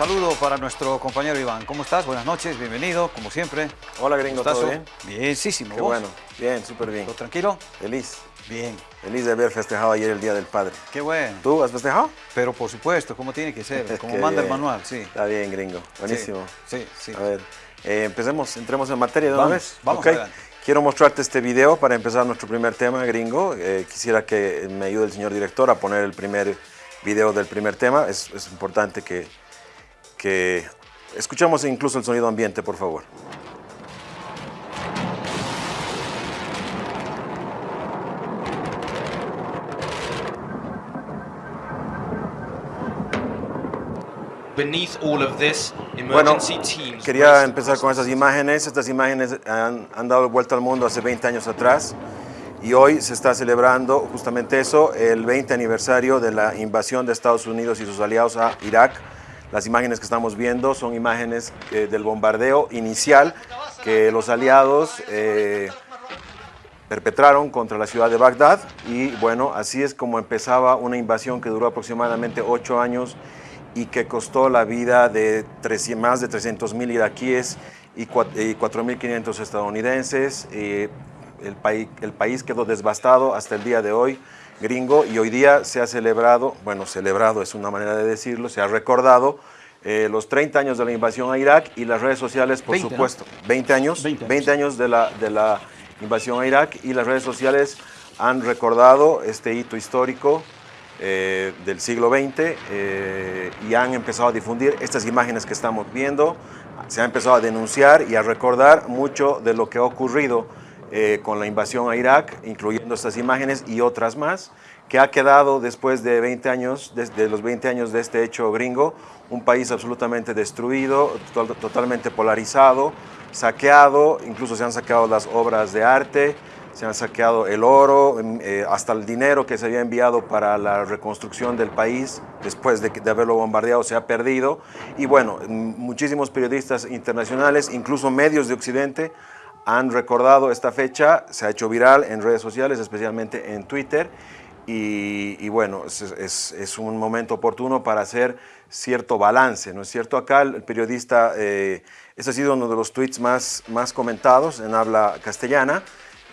Saludo para nuestro compañero Iván. ¿Cómo estás? Buenas noches, bienvenido, como siempre. Hola, gringo, ¿todo bien? Bienísimo, Qué bueno, bien, súper bien. ¿Todo tranquilo? Feliz. Bien. Feliz de haber festejado ayer el Día del Padre. Qué bueno. ¿Tú has festejado? Pero por supuesto, como tiene que ser, como manda el manual, sí. Está bien, gringo. Buenísimo. Sí, sí. A ver, eh, empecemos, entremos en materia de una vez. vamos Ok. adelante. Quiero mostrarte este video para empezar nuestro primer tema, gringo. Eh, quisiera que me ayude el señor director a poner el primer video del primer tema. Es, es importante que, que escuchemos incluso el sonido ambiente, por favor. Bueno, quería empezar con esas imágenes. Estas imágenes han, han dado vuelta al mundo hace 20 años atrás y hoy se está celebrando justamente eso, el 20 aniversario de la invasión de Estados Unidos y sus aliados a Irak. Las imágenes que estamos viendo son imágenes eh, del bombardeo inicial que los aliados eh, perpetraron contra la ciudad de Bagdad y bueno, así es como empezaba una invasión que duró aproximadamente ocho años y que costó la vida de 300 más de 300 mil iraquíes y cua- y 4.500 estadounidenses. Eh, el, el país quedó devastado hasta el día de hoy, gringo, y hoy día se ha celebrado, bueno, celebrado es una manera de decirlo, se ha recordado eh, los 30 años de la invasión a Irak y las redes sociales, por 20, ¿no? supuesto, 20 años, 20 años. 20 años de la, de la invasión a Irak y las redes sociales han recordado este hito histórico eh, del siglo XX eh, y han empezado a difundir estas imágenes que estamos viendo. Se ha empezado a denunciar y a recordar mucho de lo que ha ocurrido eh, con la invasión a Irak, incluyendo estas imágenes y otras más, que ha quedado después de 20 años, desde los 20 años de este hecho gringo, un país absolutamente destruido, to- totalmente polarizado, saqueado, incluso se han saqueado las obras de arte, se han saqueado el oro, eh, hasta el dinero que se había enviado para la reconstrucción del país después de, de haberlo bombardeado se ha perdido. Y bueno, muchísimos periodistas internacionales, incluso medios de Occidente, han recordado esta fecha, se ha hecho viral en redes sociales, especialmente en Twitter. Y, y bueno, es, un momento oportuno para hacer cierto balance, ¿no es cierto? Acá el periodista, eh, este ha sido uno de los tweets más, más comentados en habla castellana.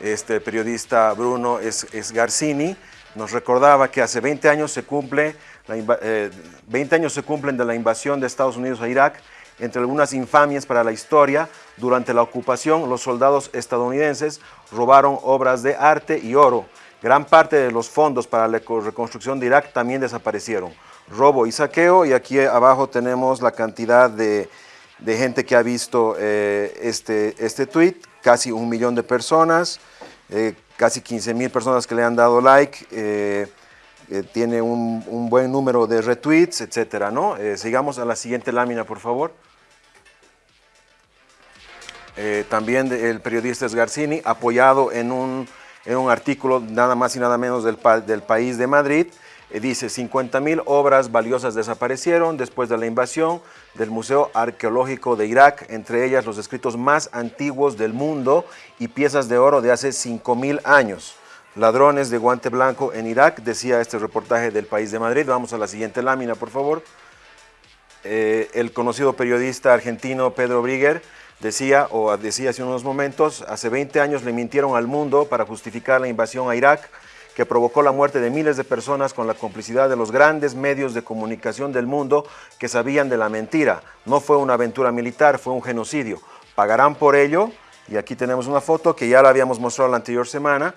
Este periodista Bruno es, es Garcini nos recordaba que hace 20 años se cumple, la inva- eh, 20 años se cumplen de la invasión de Estados Unidos a Irak. Entre algunas infamias para la historia, durante la ocupación los soldados estadounidenses robaron obras de arte y oro. Gran parte de los fondos para la eco- reconstrucción de Irak también desaparecieron. Robo y saqueo, y aquí abajo tenemos la cantidad de, gente que ha visto eh, este, este tweet, casi un millón de personas, eh, casi 15 mil personas que le han dado like, eh, tiene un, un buen número de retweets, etcétera, ¿no? Sigamos a la siguiente lámina, por favor. Eh, también el periodista Sgarzini, apoyado en un, en un artículo nada más y nada menos del, pa- del País de Madrid, eh, dice 50 mil obras valiosas desaparecieron después de la invasión del Museo Arqueológico de Irak, entre ellas los escritos más antiguos del mundo y piezas de oro de hace 5 mil años. Ladrones de guante blanco en Irak, decía este reportaje del País de Madrid. Vamos a la siguiente lámina, por favor. Eh, el conocido periodista argentino Pedro Brigger decía, o decía hace unos momentos, hace 20 años le mintieron al mundo para justificar la invasión a Irak, que provocó la muerte de miles de personas con la complicidad de los grandes medios de comunicación del mundo que sabían de la mentira. No fue una aventura militar, fue un genocidio. Pagarán por ello, y aquí tenemos una foto que ya la habíamos mostrado la anterior semana,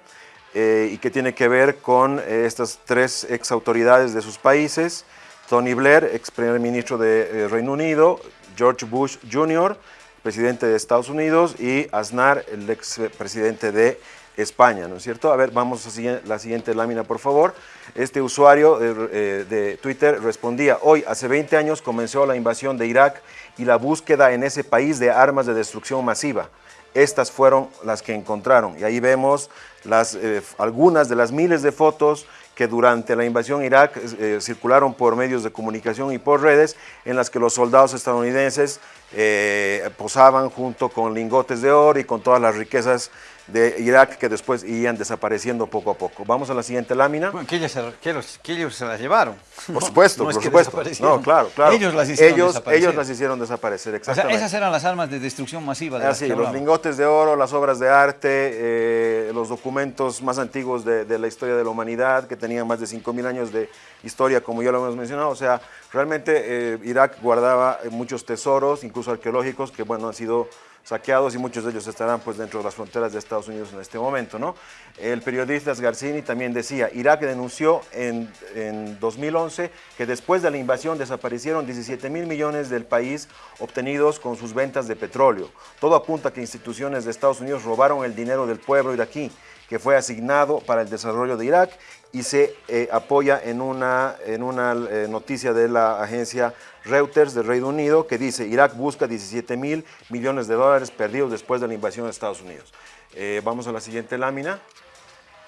eh, y que tiene que ver con eh, estas tres ex autoridades de sus países, Tony Blair, ex primer ministro de eh, Reino Unido, George Bush Jr., presidente de Estados Unidos, y Aznar, el ex presidente de España, ¿no es cierto? A ver, vamos a la siguiente lámina, por favor. Este usuario eh, eh, de Twitter respondía, hoy, hace 20 años, comenzó la invasión de Irak y la búsqueda en ese país de armas de destrucción masiva. Estas fueron las que encontraron. Y ahí vemos eh, algunas de las miles de fotos que durante la invasión a Irak circularon por medios de comunicación y por redes, en las que los soldados estadounidenses eh, posaban junto con lingotes de oro y con todas las riquezas de Irak que después iban desapareciendo poco a poco. Vamos a la siguiente lámina. Bueno, que ellos, se, que los, que ellos se las llevaron. Por supuesto, no por supuesto. No, claro, claro. Ellos las hicieron ellos, desaparecer. ellos las hicieron desaparecer, O sea, exactamente. esas eran las armas de destrucción masiva de Así, que los hablamos. lingotes de oro, las obras de arte, eh, los documentos más antiguos de, de la historia de la humanidad, que tenían más de 5.000 años de historia, como ya lo hemos mencionado. O sea, realmente eh, Irak guardaba muchos tesoros, incluso arqueológicos, que bueno, han sido saqueados y muchos de ellos estarán pues dentro de las fronteras de Estados Unidos en este momento, ¿no? El periodista Sgarzini también decía, Irak denunció en, en 2011 que después de la invasión desaparecieron 17 mil millones del país obtenidos con sus ventas de petróleo. Todo apunta a que instituciones de Estados Unidos robaron el dinero del pueblo iraquí que fue asignado para el desarrollo de Irak y se eh, apoya en una, en una eh, noticia de la agencia Reuters del Reino Unido que dice Irak busca 17 mil millones de dólares perdidos después de la invasión de Estados Unidos. Eh, vamos a la siguiente lámina.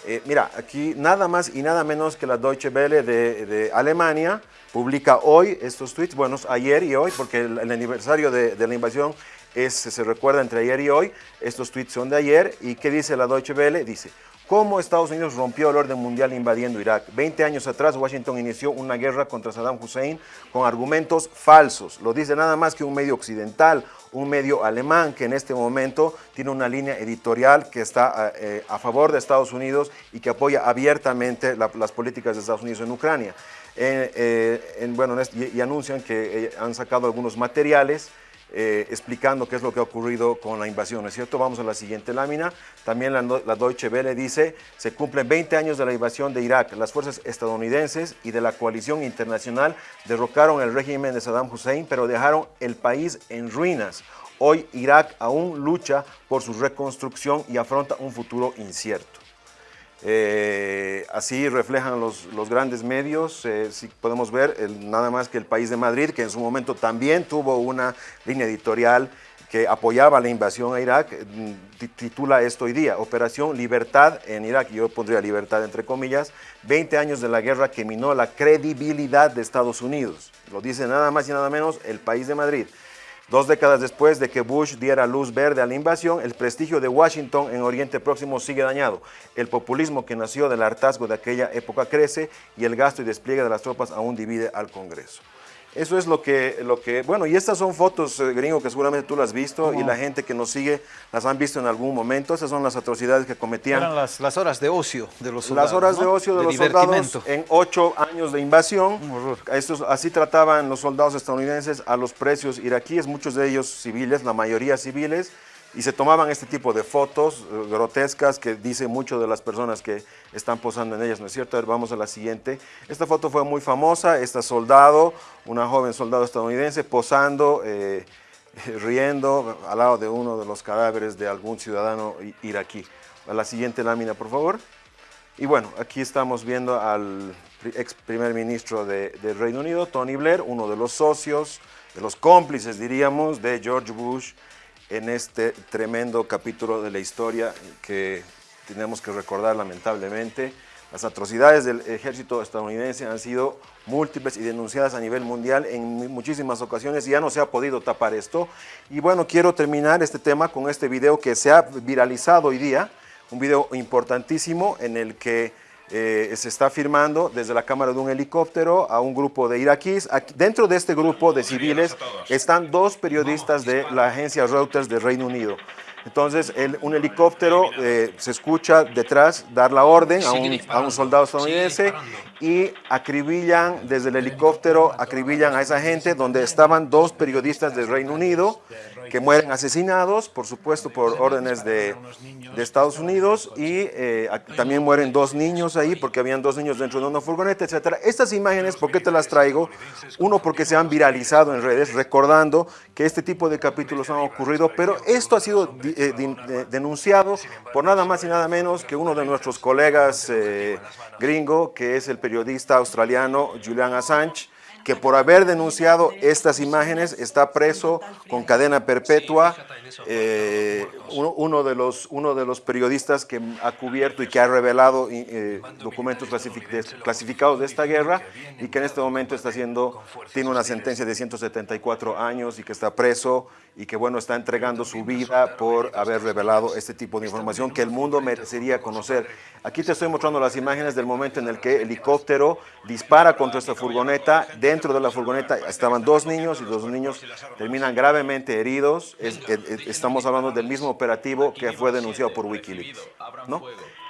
Eh, mira, aquí nada más y nada menos que la Deutsche Welle de, Alemania publica hoy estos tweets, bueno, ayer y hoy, porque el, el aniversario de, de la invasión es, se recuerda entre ayer y hoy, estos tweets son de ayer, y ¿qué dice la Deutsche Welle? Dice, ¿cómo Estados Unidos rompió el orden mundial invadiendo Irak? 20 años atrás Washington inició una guerra contra Saddam Hussein con argumentos falsos, lo dice nada más que un medio occidental, un medio alemán que en este momento tiene una línea editorial que está eh, a favor de Estados Unidos y que apoya abiertamente la, las políticas de Estados Unidos en Ucrania. Eh, eh, en, bueno, y, anuncian que eh, han sacado algunos materiales eh, explicando qué es lo que ha ocurrido con la invasión, ¿no es cierto? Vamos a la siguiente lámina. También la, la, Deutsche Welle dice, se cumplen 20 años de la invasión de Irak. Las fuerzas estadounidenses y de la coalición internacional derrocaron el régimen de Saddam Hussein, pero dejaron el país en ruinas. Hoy Irak aún lucha por su reconstrucción y afronta un futuro incierto. Eh, así reflejan los, los grandes medios, eh, si podemos ver el, nada más que el país de Madrid, que en su momento también tuvo una línea editorial que apoyaba la invasión a Irak, titula esto hoy día, Operación Libertad en Irak, yo pondría libertad entre comillas, 20 años de la guerra que minó la credibilidad de Estados Unidos. Lo dice nada más y nada menos el país de Madrid. Dos décadas después de que Bush diera luz verde a la invasión, el prestigio de Washington en Oriente Próximo sigue dañado. El populismo que nació del hartazgo de aquella época crece y el gasto y despliegue de las tropas aún divide al Congreso. Eso es lo que, lo que, bueno, y estas son fotos, eh, gringo, que seguramente tú las has visto y la gente que nos sigue las han visto en algún momento. Esas son las atrocidades que cometían. Eran las, las horas de ocio de los soldados. Las horas ¿no? de ocio de, de los soldados en ocho años de invasión. Un horror. Estos, así trataban los soldados estadounidenses a los precios iraquíes, muchos de ellos civiles, la mayoría civiles, y se tomaban este tipo de fotos eh, grotescas que dice mucho de las personas que están posando en ellas, ¿no es cierto? Vamos a la siguiente. Esta foto fue muy famosa, esta soldado, una joven soldado estadounidense posando, eh, riendo al lado de uno de los cadáveres de algún ciudadano iraquí. A la siguiente lámina, por favor. Y bueno, aquí estamos viendo al ex primer ministro de, de, Reino Unido, Tony Blair, uno de los socios, de los cómplices, diríamos, de George Bush en este tremendo capítulo de la historia que tenemos que recordar lamentablemente. Las atrocidades del ejército estadounidense han sido múltiples y denunciadas a nivel mundial en muchísimas ocasiones y ya no se ha podido tapar esto. Y bueno, quiero terminar este tema con este video que se ha viralizado hoy día, un video importantísimo en el que eh, se está firmando desde la cámara de un helicóptero a un grupo de iraquíes. Aquí, dentro de este grupo de civiles están dos periodistas de la agencia Reuters de Reino Unido. Entonces, el, un helicóptero eh, se escucha detrás dar la orden a un, a un, soldado estadounidense y acribillan desde el helicóptero, acribillan a esa gente donde estaban dos periodistas del Reino Unido que mueren asesinados, por supuesto, por órdenes de, de Estados Unidos y eh, también mueren dos niños ahí porque habían dos niños dentro de una furgoneta, etc. Estas imágenes, ¿por qué te las traigo? Uno, porque se han viralizado en redes, recordando que este tipo de capítulos han ocurrido, pero esto ha sido eh, de, denunciado por nada más y nada menos que uno de nuestros colegas eh, gringo, que es el periodista australiano Julian Assange, que por haber denunciado estas imágenes está preso con cadena perpetua. Eh, uno, de los, uno de los periodistas que ha cubierto y que ha revelado eh, documentos clasific- de- clasificados de esta guerra y que en este momento está haciendo, tiene una sentencia de 174 años y que está preso y que bueno, está entregando su vida por haber revelado este tipo de información que el mundo merecería conocer. Aquí te estoy mostrando las imágenes del momento en el que el helicóptero dispara contra esta furgoneta. Dentro de la furgoneta estaban dos niños y los niños terminan gravemente heridos. Es- es- estamos hablando del mismo operativo que fue denunciado por Wikileaks.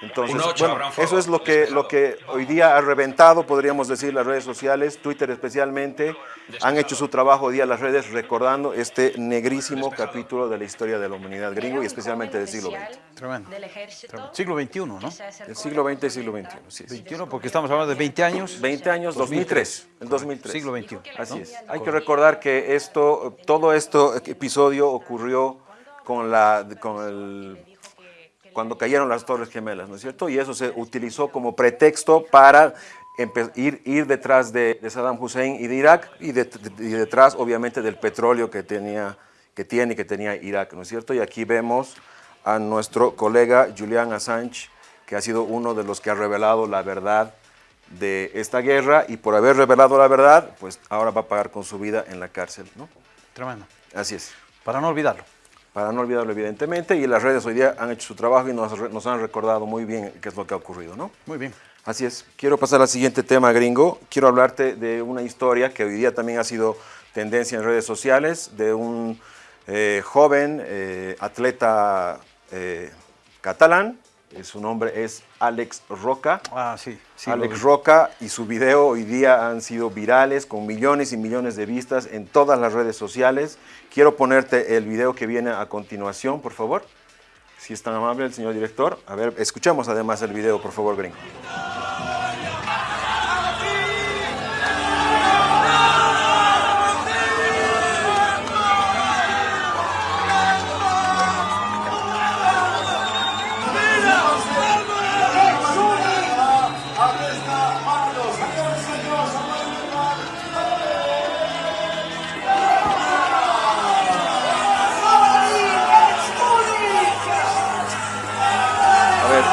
Entonces, bueno, eso es lo que, lo que hoy día ha reventado, podríamos decir, las redes sociales, Twitter especialmente. Han hecho su trabajo hoy día las redes recordando este negrísimo capítulo de la historia de la humanidad gringo y especialmente del siglo XX. Tremendo. Del ejército. Siglo XXI, ¿no? El siglo XX y siglo XXI, sí, sí. 21, porque estamos hablando de 20 años. 20 años, 2003, el 2003. Siglo XXI. Así ¿no? es. Hay que recordar que esto, todo esto episodio ocurrió con la, con el, cuando cayeron las Torres Gemelas, ¿no es cierto? Y eso se utilizó como pretexto para ir, ir detrás de, de Saddam Hussein y de Irak y, de- de- y detrás, obviamente, del petróleo que tenía, que tiene y que tenía Irak, ¿no es cierto? Y aquí vemos a nuestro colega Julian Assange, que ha sido uno de los que ha revelado la verdad de esta guerra y por haber revelado la verdad, pues ahora va a pagar con su vida en la cárcel, ¿no? Tremendo. Así es. Para no olvidarlo. Para no olvidarlo, evidentemente, y las redes hoy día han hecho su trabajo y nos, nos han recordado muy bien qué es lo que ha ocurrido, ¿no? Muy bien. Así es. Quiero pasar al siguiente tema, gringo. Quiero hablarte de una historia que hoy día también ha sido tendencia en redes sociales, de un eh, joven eh, atleta eh, catalán. Eh, Su nombre es Alex Roca. Ah, sí. Alex. Roca y su video hoy día han sido virales con millones y millones de vistas en todas las redes sociales. Quiero ponerte el video que viene a continuación, por favor. Si es tan amable el señor director. A ver, escuchamos además el video, por favor, gringo.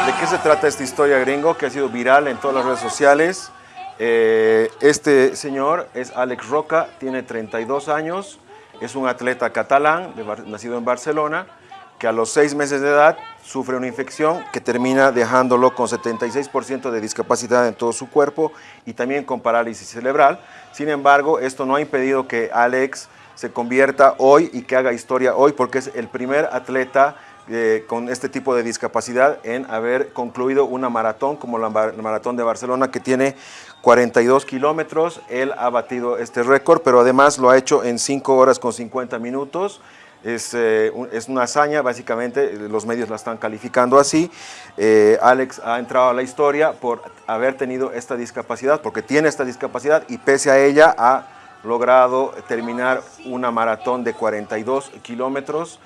¿De qué se trata esta historia, gringo, que ha sido viral en todas las redes sociales? Eh, este señor es Alex Roca, tiene 32 años, es un atleta catalán, nacido en Barcelona, que a los seis meses de edad sufre una infección que termina dejándolo con 76% de discapacidad en todo su cuerpo y también con parálisis cerebral. Sin embargo, esto no ha impedido que Alex se convierta hoy y que haga historia hoy, porque es el primer atleta eh, con este tipo de discapacidad en haber concluido una maratón como la, mar- la maratón de Barcelona que tiene 42 kilómetros. Él ha batido este récord, pero además lo ha hecho en 5 horas con 50 minutos. Es, eh, es una hazaña, básicamente, eh, los medios la están calificando así. Alex ha entrado a la historia por haber tenido esta discapacidad, porque tiene esta discapacidad y pese a ella ha logrado terminar una maratón de 42 kilómetros.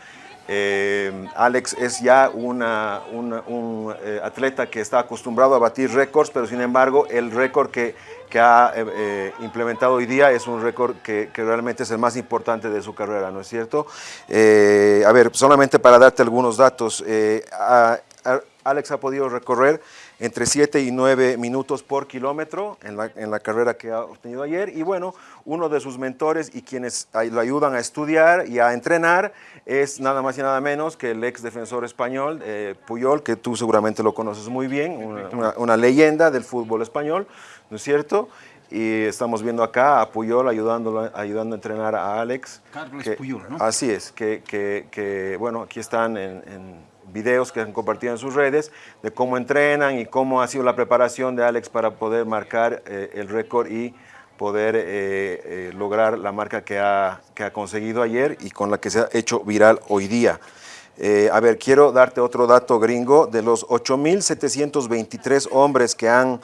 Eh, Alex es ya una- un eh, atleta que está acostumbrado a batir récords, pero sin embargo el récord que, ha eh, implementado hoy día es un récord que, realmente es el más importante de su carrera, ¿no es cierto? A ver, solamente para darte algunos datos, a- Alex ha podido recorrer entre 7 y 9 minutos por kilómetro en la, en la carrera que ha obtenido ayer. Y bueno, uno de sus mentores y quienes lo ayudan a estudiar y a entrenar es nada más y nada menos que el ex defensor español, eh, Puyol, que tú seguramente lo conoces muy bien, una, una- una leyenda del fútbol español, ¿no es cierto? Y estamos viendo acá a Puyol ayudándolo, ayudando a entrenar a Alex. Carles que- Puyol, ¿no? Así es, que, que- que, bueno, aquí están en, en videos que han compartido en sus redes de cómo entrenan y cómo ha sido la preparación de Alex para poder marcar eh, el récord y poder eh, eh, lograr la marca que ha, que ha conseguido ayer y con la que se ha hecho viral hoy día. A ver, quiero darte otro dato gringo. De los 8.723 hombres que han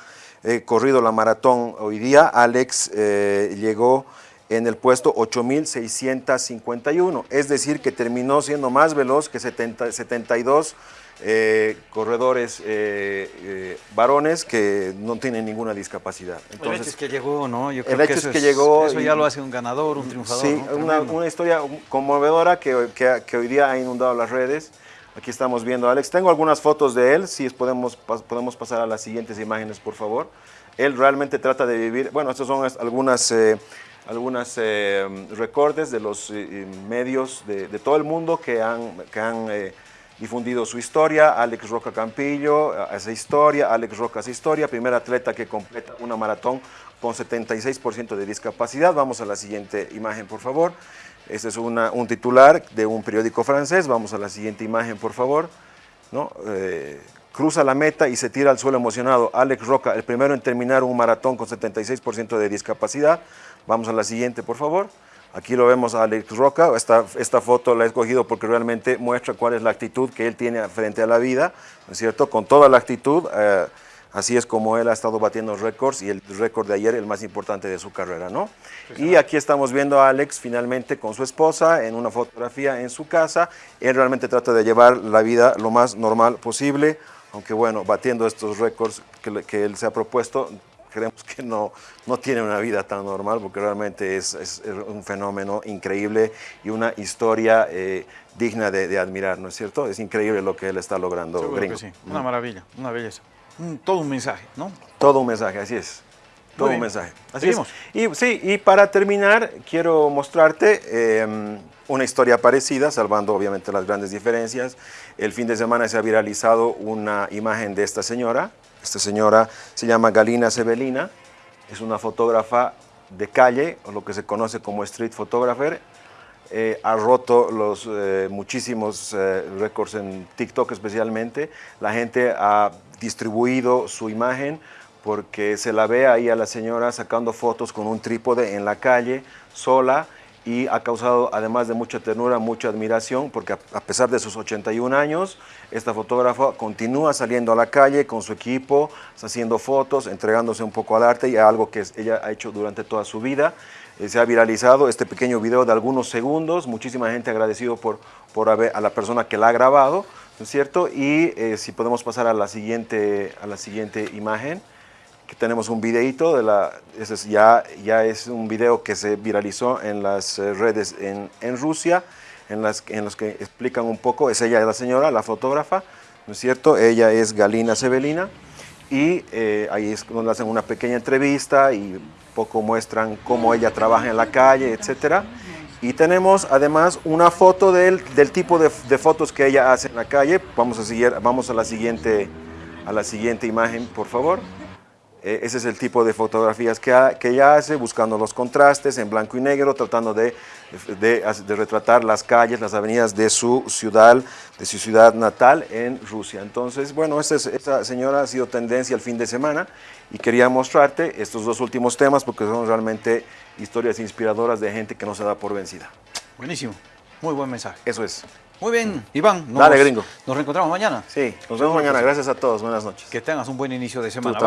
corrido la maratón hoy día, Alex llegó en el puesto 8.651. Es decir, que terminó siendo más veloz que 70 72 eh, corredores eh, eh, varones que no tienen ninguna discapacidad. el hecho es que llegó, ¿no? Yo creo el hecho que es que llegó... Eso ya lo hace un ganador, un triunfador. Sí, una, una, historia conmovedora que, que, que, hoy día ha inundado las redes. Aquí estamos viendo a Alex. Tengo algunas fotos de él, si podemos, podemos pasar a las siguientes imágenes, por favor. Él realmente trata de vivir... Bueno, estas son algunas algunos eh, recortes de los medios de, todo el mundo que han, que han difundido su historia, Alex Roca Campillo hace historia, Alex Roca hace historia, primer atleta que completa una maratón con 76% de discapacidad. Vamos a la siguiente imagen, por favor. Este es una, un titular de un periódico francés. Vamos a la siguiente imagen, por favor. ¿No? Eh, cruza la meta y se tira al suelo emocionado. Alex Roca, el primero en terminar un maratón con 76% de discapacidad. Vamos a la siguiente, por favor. Aquí lo vemos a Alex Roca, esta, esta foto la he escogido porque realmente muestra cuál es la actitud que él tiene frente a la vida, ¿no es cierto? Con toda la actitud, eh, así es como él ha estado batiendo récords y el récord de ayer el más importante de su carrera, ¿no? Y aquí estamos viendo a Alex finalmente con su esposa en una fotografía en su casa, él realmente trata de llevar la vida lo más normal posible, aunque bueno, batiendo estos récords que, que él se ha propuesto, creemos que no, no tiene una vida tan normal porque realmente es, es un fenómeno increíble y una historia eh, digna de, de, admirar, ¿no es cierto? Es increíble lo que él está logrando, Seguro gringo. sí, una maravilla, una belleza. todo un mensaje, ¿no? Todo un mensaje, así es. Todo un mensaje. Así es. Y, sí, y para terminar, quiero mostrarte eh, una historia parecida, salvando obviamente las grandes diferencias. El fin de semana se ha viralizado una imagen de esta señora, esta señora se llama Galina Sebelina, es una fotógrafa de calle, o lo que se conoce como street photographer. Eh, ha roto los eh, muchísimos eh, récords en TikTok especialmente. La gente ha distribuido su imagen porque se la ve ahí a la señora sacando fotos con un trípode en la calle, sola, y ha causado, además de mucha ternura, mucha admiración, porque a pesar de sus 81 años, esta fotógrafa continúa saliendo a la calle con su equipo, haciendo fotos, entregándose un poco al arte y a algo que ella ha hecho durante toda su vida. Eh, se ha viralizado este pequeño video de algunos segundos, muchísima gente agradecido por, a la persona que la ha grabado, ¿no es cierto? Y eh, si podemos pasar a la siguiente, a la siguiente imagen que tenemos un videito, de la, ese es ya, ya es un video que se viralizó en las eh, redes en, en Rusia, en, las, en los que explican un poco, es ella la señora, la fotógrafa, ¿no es cierto? Ella es Galina Sebelina y eh, ahí es donde hacen una pequeña entrevista y poco muestran cómo ella trabaja en la calle, etcétera. Y tenemos además una foto del, del tipo de, de, fotos que ella hace en la calle. Vamos a, seguir, vamos a, la, siguiente, a la siguiente imagen, por favor. Eh, ese es el tipo de fotografías que, ha, que, ella hace, buscando los contrastes en blanco y negro, tratando de, de, de, retratar las calles, las avenidas de su ciudad, de su ciudad natal en Rusia. Entonces, bueno, esta, esta señora ha sido tendencia el fin de semana y quería mostrarte estos dos últimos temas porque son realmente historias inspiradoras de gente que no se da por vencida. Buenísimo, muy buen mensaje. Eso es. Muy bien, Iván. Nos, Dale, gringo. Nos reencontramos mañana. Sí, nos vemos mañana. Gracias a todos. Buenas noches. Que tengas un buen inicio de semana.